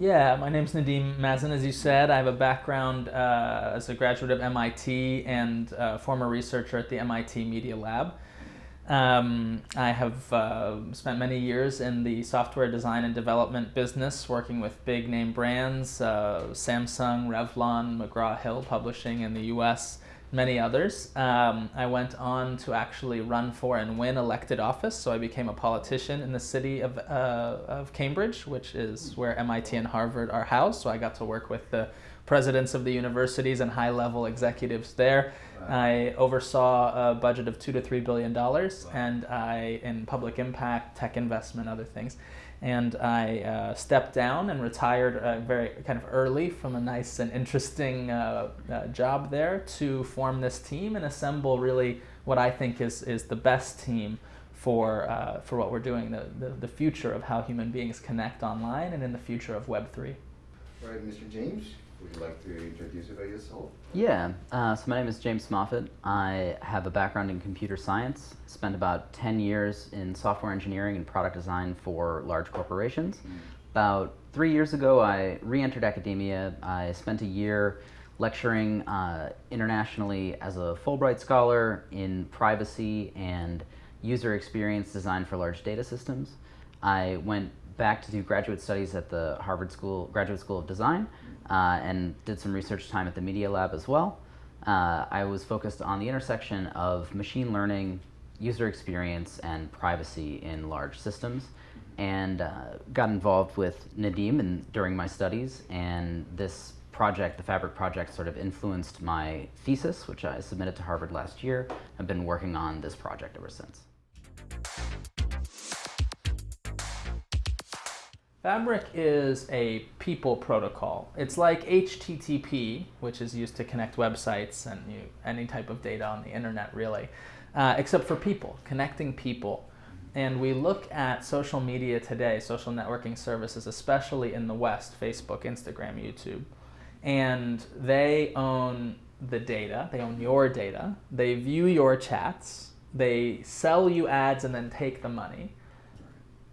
Yeah, my name's Nadeem Mazen, as you said. I have a background uh, as a graduate of MIT and uh, former researcher at the MIT Media Lab. Um, I have uh, spent many years in the software design and development business, working with big name brands, uh, Samsung, Revlon, McGraw-Hill Publishing in the US, many others. Um, I went on to actually run for and win elected office, so I became a politician in the city of, uh, of Cambridge, which is where MIT and Harvard are housed, so I got to work with the presidents of the universities and high-level executives there. I oversaw a budget of two to three billion dollars, and I in public impact, tech investment, other things and I uh, stepped down and retired uh, very kind of early from a nice and interesting uh, uh, job there to form this team and assemble really what I think is, is the best team for, uh, for what we're doing, the, the, the, future of how human beings connect online and in the future of Web3. All right, Mr. James, would you like to introduce about yourself? Yeah, uh, so my name is James Moffat. I have a background in computer science, spent about 10 years in software engineering and product design for large corporations. Mm. About three years ago, I re-entered academia. I spent a year lecturing uh, internationally as a Fulbright scholar in privacy and user experience design for large data systems. I went back to do graduate studies at the Harvard School Graduate School of Design uh, and did some research time at the Media Lab as well. Uh, I was focused on the intersection of machine learning, user experience, and privacy in large systems and uh, got involved with Nadeem in, during my studies and this project, the Fabric project, sort of influenced my thesis, which I submitted to Harvard last year. I've been working on this project ever since. Fabric is a people protocol. It's like HTTP, which is used to connect websites and you, any type of data on the internet, really, uh, except for people, connecting people. And we look at social media today, social networking services, especially in the West, Facebook, Instagram, YouTube, and they own the data, they own your data, they view your chats, they sell you ads and then take the money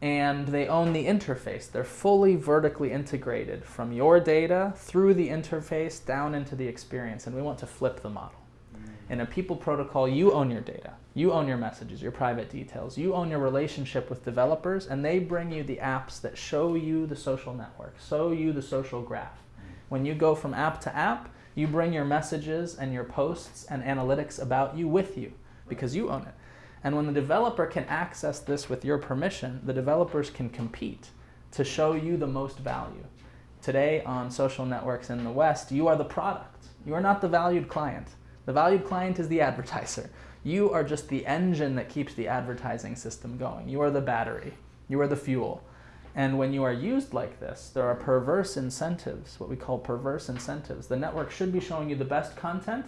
and they own the interface. They're fully vertically integrated from your data through the interface down into the experience, and we want to flip the model. Mm. In a people protocol, you own your data. You own your messages, your private details. You own your relationship with developers, and they bring you the apps that show you the social network, show you the social graph. Mm. When you go from app to app, you bring your messages and your posts and analytics about you with you because you own it. And when the developer can access this with your permission, the developers can compete to show you the most value. Today on social networks in the West, you are the product. You are not the valued client. The valued client is the advertiser. You are just the engine that keeps the advertising system going. You are the battery. You are the fuel. And when you are used like this, there are perverse incentives, what we call perverse incentives. The network should be showing you the best content.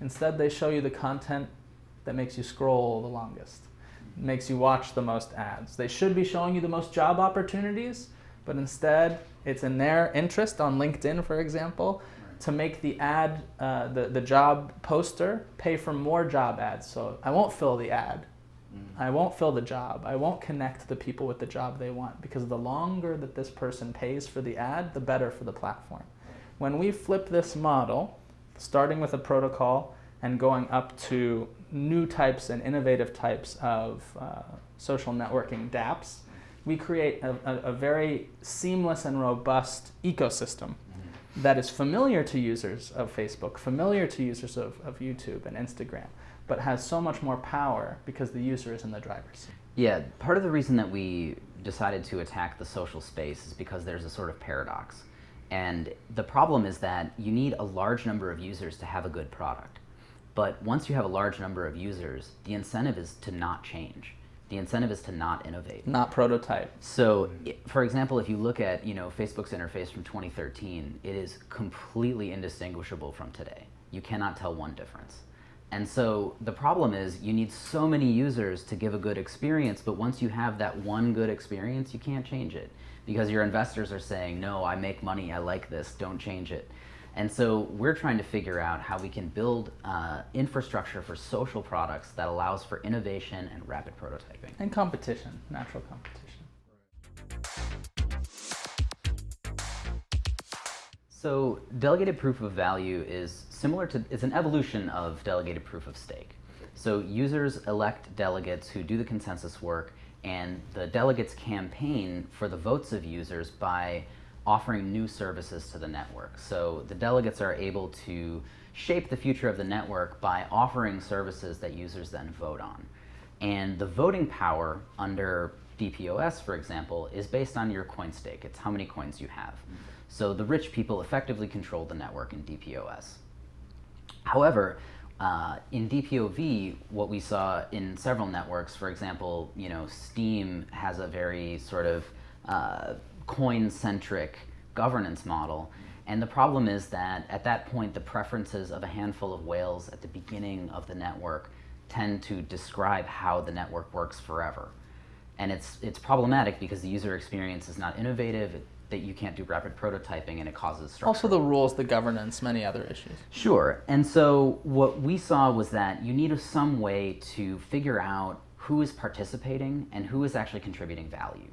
Instead, they show you the content that makes you scroll the longest, makes you watch the most ads. They should be showing you the most job opportunities, but instead it's in their interest on LinkedIn, for example, to make the ad, uh, the, the job poster pay for more job ads. So I won't fill the ad. Mm. I won't fill the job. I won't connect the people with the job they want because the longer that this person pays for the ad, the better for the platform. When we flip this model, starting with a protocol and going up to new types and innovative types of uh, social networking dApps, we create a, a, a, very seamless and robust ecosystem mm-hmm. that is familiar to users of Facebook, familiar to users of, of YouTube and Instagram, but has so much more power because the user is in the driver's seat. Yeah, part of the reason that we decided to attack the social space is because there's a sort of paradox. And the problem is that you need a large number of users to have a good product. But once you have a large number of users, the incentive is to not change. The incentive is to not innovate. Not prototype. So, for example, if you look at you know Facebook's interface from 2013, it is completely indistinguishable from today. You cannot tell one difference. And so the problem is you need so many users to give a good experience, but once you have that one good experience, you can't change it because your investors are saying, no, I make money, I like this, don't change it. And so we're trying to figure out how we can build uh, infrastructure for social products that allows for innovation and rapid prototyping. And competition, natural competition. So delegated proof of value is similar to, it's an evolution of delegated proof of stake. So users elect delegates who do the consensus work and the delegates campaign for the votes of users by offering new services to the network. So the delegates are able to shape the future of the network by offering services that users then vote on. And the voting power under DPoS, for example, is based on your coin stake. It's how many coins you have. So the rich people effectively control the network in DPoS. However, uh, in DPoV, what we saw in several networks, for example, you know, Steem has a very sort of uh, coin-centric governance model. And the problem is that at that point, the preferences of a handful of whales at the beginning of the network tend to describe how the network works forever. And it's, it's problematic because the user experience is not innovative, it, that you can't do rapid prototyping and it causes structure. Also the rules, the governance, many other issues. Sure. And so what we saw was that you need some way to figure out who is participating and who is actually contributing value.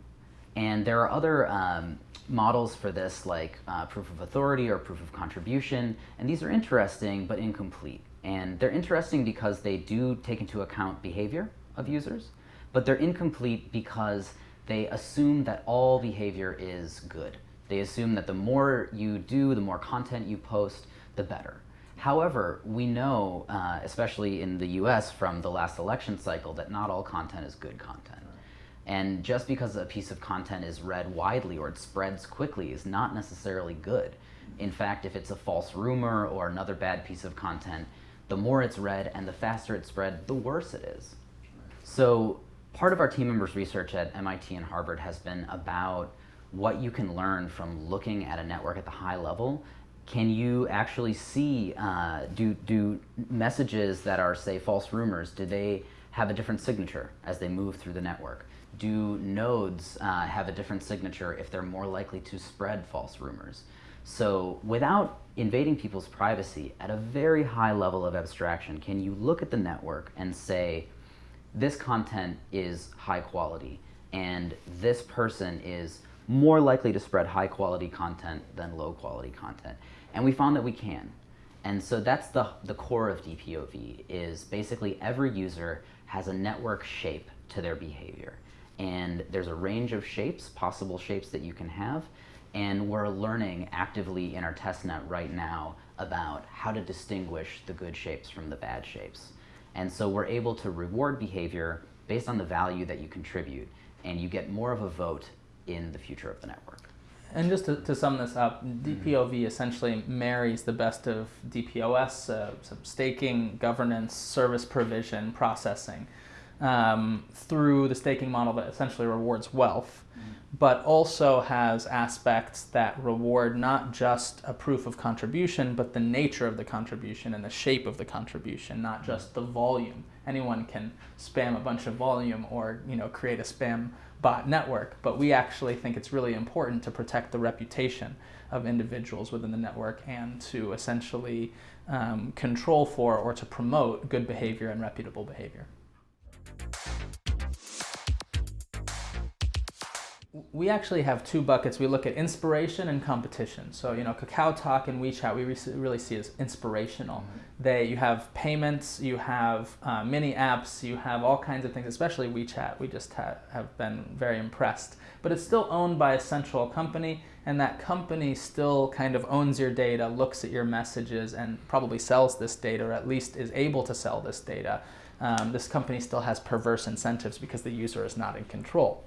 And there are other um, models for this like uh, proof of authority or proof of contribution, and these are interesting but incomplete. And they're interesting because they do take into account behavior of users, but they're incomplete because they assume that all behavior is good. They assume that the more you do, the more content you post, the better. However, we know, uh, especially in the US from the last election cycle, that not all content is good content. And just because a piece of content is read widely or it spreads quickly is not necessarily good. In fact, if it's a false rumor or another bad piece of content, the more it's read and the faster it's spread, the worse it is. So part of our team members' research at MIT and Harvard has been about what you can learn from looking at a network at the high level. Can you actually see, uh, do, do messages that are, say, false rumors, do they have a different signature as they move through the network? Do nodes uh, have a different signature if they're more likely to spread false rumors? So without invading people's privacy at a very high level of abstraction, can you look at the network and say, this content is high quality and this person is more likely to spread high quality content than low quality content. And we found that we can. And so that's the, the core of DPoV is basically every user has a network shape to their behavior. And there's a range of shapes, possible shapes that you can have, and we're learning actively in our testnet right now about how to distinguish the good shapes from the bad shapes. And so we're able to reward behavior based on the value that you contribute, and you get more of a vote in the future of the network. And just to, to sum this up, DPoV essentially marries the best of DPoS, uh, staking, governance, service provision, processing, um, through the staking model that essentially rewards wealth but also has aspects that reward not just a proof of contribution, but the nature of the contribution and the shape of the contribution, not mm. just the volume. Anyone can spam a bunch of volume or you know create a spam bot network, but we actually think it's really important to protect the reputation of individuals within the network and to essentially um, control for or to promote good behavior and reputable behavior. We actually have two buckets. We look at inspiration and competition. So, you know, Kakao Talk and WeChat, we really see as inspirational. Mm -hmm. They, you have payments, you have uh, mini apps, you have all kinds of things, especially WeChat. We just ha have been very impressed. But it's still owned by a central company, and that company still kind of owns your data, looks at your messages, and probably sells this data, or at least is able to sell this data. Um, this company still has perverse incentives because the user is not in control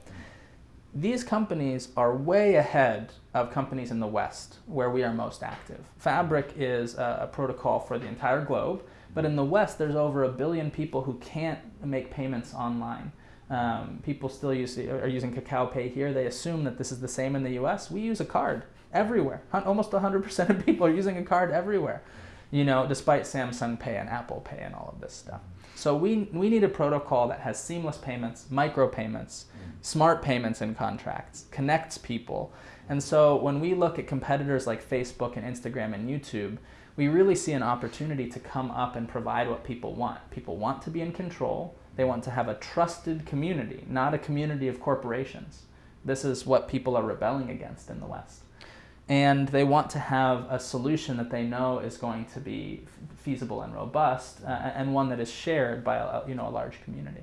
these companies are way ahead of companies in the West where we are most active. Fabric is a, a, protocol for the entire globe, but in the West there's over a billion people who can't make payments online. Um, people still use, are using Kakao Pay here. They assume that this is the same in the US. We use a card everywhere. Almost 100% of people are using a card everywhere, you know, despite Samsung Pay and Apple Pay and all of this stuff. So we, we need a protocol that has seamless payments, micro payments, mm-hmm. smart payments in contracts, connects people. And so when we look at competitors like Facebook and Instagram and YouTube, we really see an opportunity to come up and provide what people want. People want to be in control. They want to have a trusted community, not a community of corporations. This is what people are rebelling against in the West. And they want to have a solution that they know is going to be feasible and robust uh, and one that is shared by a, you know a large community.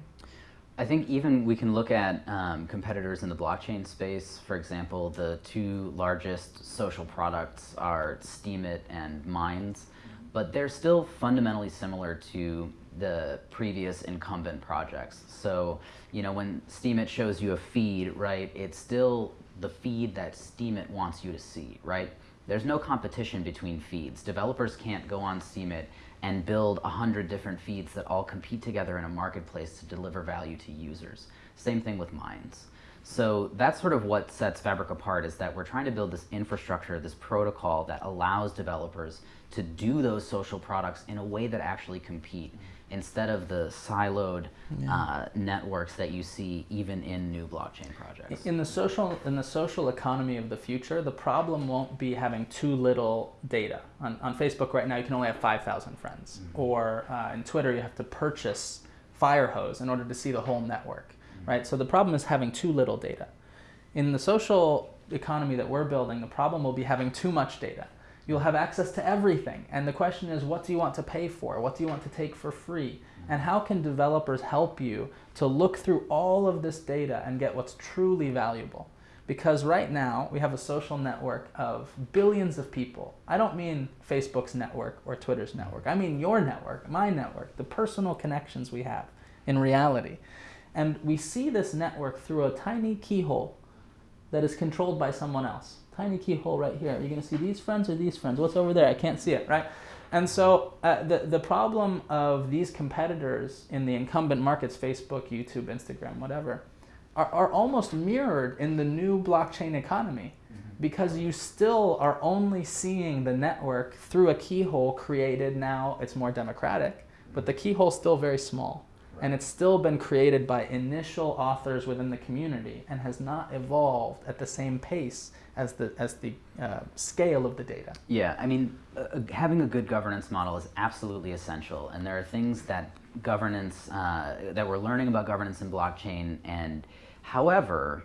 I think even we can look at um, competitors in the blockchain space. For example, the two largest social products are Steemit and Minds, but they're still fundamentally similar to the previous incumbent projects. So, you know, when Steemit shows you a feed, right, it's still the feed that Steemit wants you to see, right? There's no competition between feeds. Developers can't go on Steemit and build a hundred different feeds that all compete together in a marketplace to deliver value to users. Same thing with Minds. So that's sort of what sets Fabric apart is that we're trying to build this infrastructure, this protocol that allows developers to do those social products in a way that actually compete instead of the siloed yeah. uh, networks that you see even in new blockchain projects. In the social in the social economy of the future, the problem won't be having too little data. On, on Facebook right now, you can only have 5,000 friends. Mm -hmm. Or uh, in Twitter, you have to purchase Firehose in order to see the whole network, mm -hmm. right? So the problem is having too little data. In the social economy that we're building, the problem will be having too much data you'll have access to everything. And the question is, what do you want to pay for? What do you want to take for free? And how can developers help you to look through all of this data and get what's truly valuable? Because right now, we have a social network of billions of people. I don't mean Facebook's network or Twitter's network. I mean your network, my network, the personal connections we have in reality. And we see this network through a tiny keyhole that is controlled by someone else tiny keyhole right here. You're going to see these friends or these friends. What's over there? I can't see it, right? And so uh, the, the problem of these competitors in the incumbent markets, Facebook, YouTube, Instagram, whatever, are, are almost mirrored in the new blockchain economy mm-hmm. because you still are only seeing the network through a keyhole created now. It's more democratic, but the keyhole is still very small. And it's still been created by initial authors within the community and has not evolved at the same pace as the, as the uh, scale of the data. Yeah, I mean, uh, having a good governance model is absolutely essential. And there are things that governance, uh, that we're learning about governance in blockchain. And however,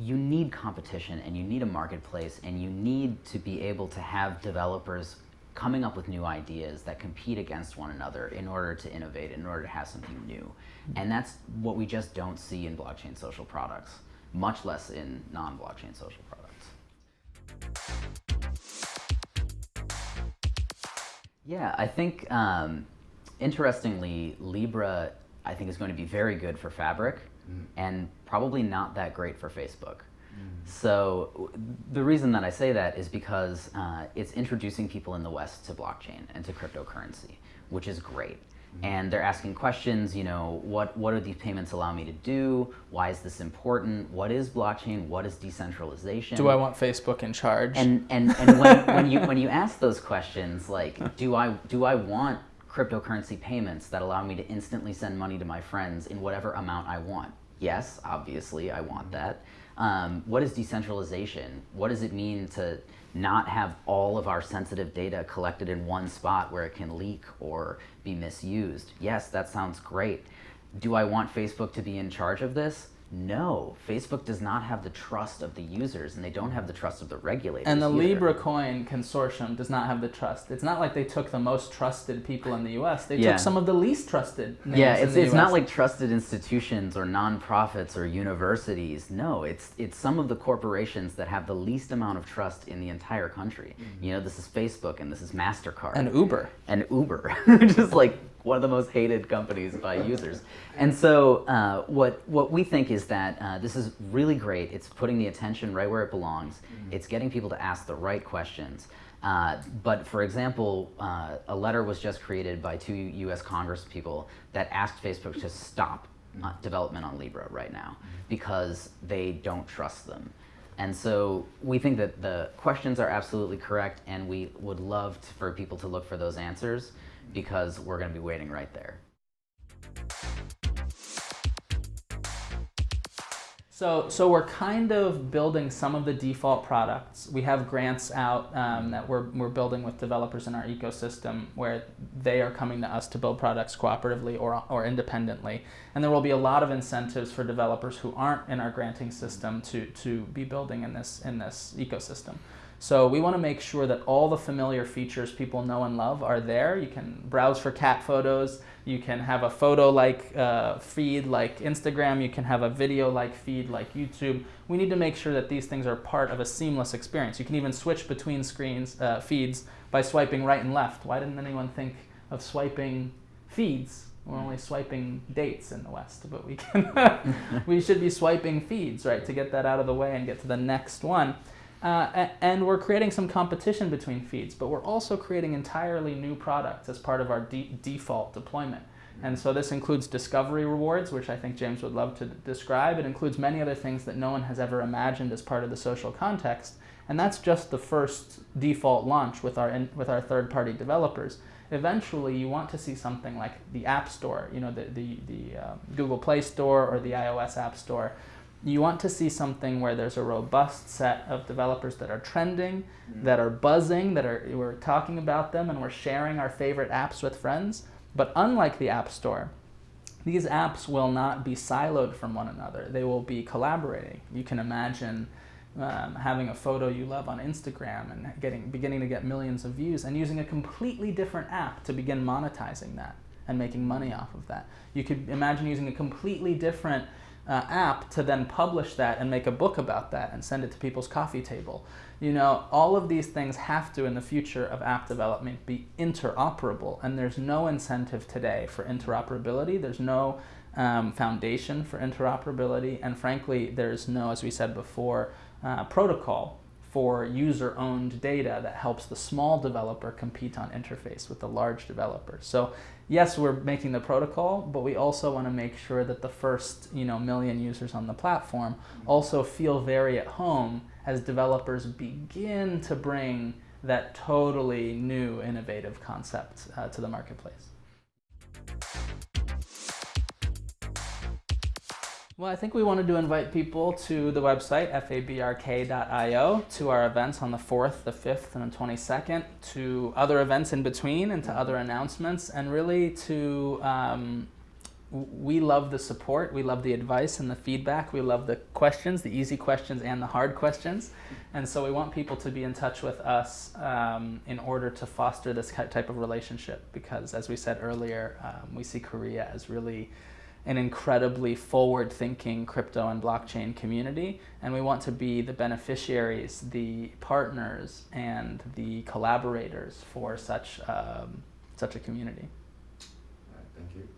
you need competition and you need a marketplace and you need to be able to have developers coming up with new ideas that compete against one another in order to innovate, in order to have something new. And that's what we just don't see in blockchain social products, much less in non-blockchain social products. Yeah, I think, um, interestingly, Libra, I think is going to be very good for Fabric mm. and probably not that great for Facebook. So the reason that I say that is because uh, it's introducing people in the West to blockchain and to cryptocurrency, which is great. Mm-hmm. And they're asking questions, you know, what, what do these payments allow me to do? Why is this important? What is blockchain? What is decentralization? Do I want Facebook in charge? And, and, and when, when, you, when you ask those questions, like, do I, do I want cryptocurrency payments that allow me to instantly send money to my friends in whatever amount I want? Yes, obviously, I want that. Um, what is decentralization? What does it mean to not have all of our sensitive data collected in one spot where it can leak or be misused? Yes, that sounds great. Do I want Facebook to be in charge of this? No, Facebook does not have the trust of the users and they don't have the trust of the regulators. And the either. Libra Coin consortium does not have the trust. It's not like they took the most trusted people in the US. They yeah. took some of the least trusted Yeah, it's, it's not like trusted institutions or nonprofits or universities. No, it's it's some of the corporations that have the least amount of trust in the entire country. Mm -hmm. You know, this is Facebook and this is MasterCard. And Uber. And Uber. Just like one of the most hated companies by users. And so uh, what, what we think is that uh, this is really great. It's putting the attention right where it belongs. Mm -hmm. It's getting people to ask the right questions. Uh, but for example, uh, a letter was just created by two US Congress people that asked Facebook to stop uh, development on Libra right now mm-hmm. because they don't trust them. And so we think that the questions are absolutely correct and we would love to, for people to look for those answers because we're going to be waiting right there. So, so we're kind of building some of the default products. We have grants out um, that we're, we're building with developers in our ecosystem where they are coming to us to build products cooperatively or, or independently. And there will be a lot of incentives for developers who aren't in our granting system to, to be building in this, in this ecosystem. So we want to make sure that all the familiar features people know and love are there. You can browse for cat photos. You can have a photo-like uh, feed like Instagram. You can have a video-like feed like YouTube. We need to make sure that these things are part of a seamless experience. You can even switch between screens, uh, feeds by swiping right and left. Why didn't anyone think of swiping feeds? We're only swiping dates in the West, but we can we should be swiping feeds, right, to get that out of the way and get to the next one. Uh, and we're creating some competition between feeds, but we're also creating entirely new products as part of our de default deployment. And so this includes discovery rewards, which I think James would love to describe. It includes many other things that no one has ever imagined as part of the social context. And that's just the first default launch with our, with our third-party developers. Eventually, you want to see something like the App Store, you know, the, the, the uh, Google Play Store or the iOS App Store, you want to see something where there's a robust set of developers that are trending, mm. that are buzzing, that are we're talking about them and we're sharing our favorite apps with friends. But unlike the App Store, these apps will not be siloed from one another. They will be collaborating. You can imagine um, having a photo you love on Instagram and getting beginning to get millions of views and using a completely different app to begin monetizing that and making money off of that. You could imagine using a completely different uh, app to then publish that and make a book about that and send it to people's coffee table. You know, all of these things have to, in the future of app development, be interoperable. And there's no incentive today for interoperability. There's no um, foundation for interoperability. And frankly, there's no, as we said before, uh, protocol for user-owned data that helps the small developer compete on interface with the large developer. So yes, we're making the protocol, but we also want to make sure that the first you know, million users on the platform also feel very at home as developers begin to bring that totally new innovative concept uh, to the marketplace. Well, I think we wanted to invite people to the website, fabrk.io, to our events on the 4th, the 5th, and the 22nd, to other events in between, and to other announcements, and really to, um, we love the support, we love the advice and the feedback, we love the questions, the easy questions and the hard questions, and so we want people to be in touch with us um, in order to foster this type of relationship, because as we said earlier, um, we see Korea as really an incredibly forward-thinking crypto and blockchain community, and we want to be the beneficiaries, the partners, and the collaborators for such um, such a community. thank you.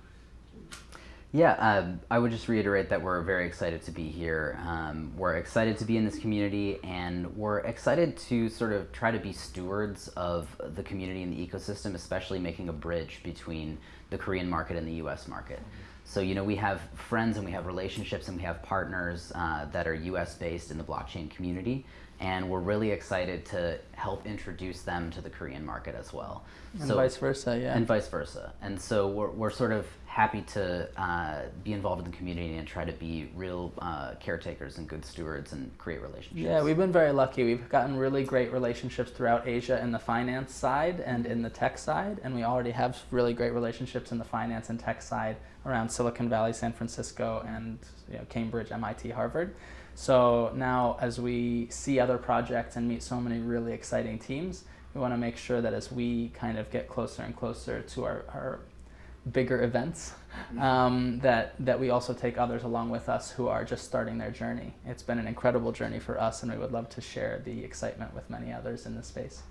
Yeah, um, I would just reiterate that we're very excited to be here. Um, we're excited to be in this community, and we're excited to sort of try to be stewards of the community and the ecosystem, especially making a bridge between the Korean market and the U.S. market. So, you know, we have friends and we have relationships and we have partners uh, that are US based in the blockchain community. And we're really excited to help introduce them to the Korean market as well. And so, vice versa, yeah. And vice versa. And so we're, we're sort of happy to uh, be involved in the community and try to be real uh, caretakers and good stewards and create relationships. Yeah, we've been very lucky. We've gotten really great relationships throughout Asia in the finance side and in the tech side. And we already have really great relationships in the finance and tech side around Silicon Valley, San Francisco, and you know, Cambridge, MIT, Harvard. So now as we see other projects and meet so many really exciting teams, we want to make sure that as we kind of get closer and closer to our, our bigger events, mm-hmm. um, that, that we also take others along with us who are just starting their journey. It's been an incredible journey for us and we would love to share the excitement with many others in the space.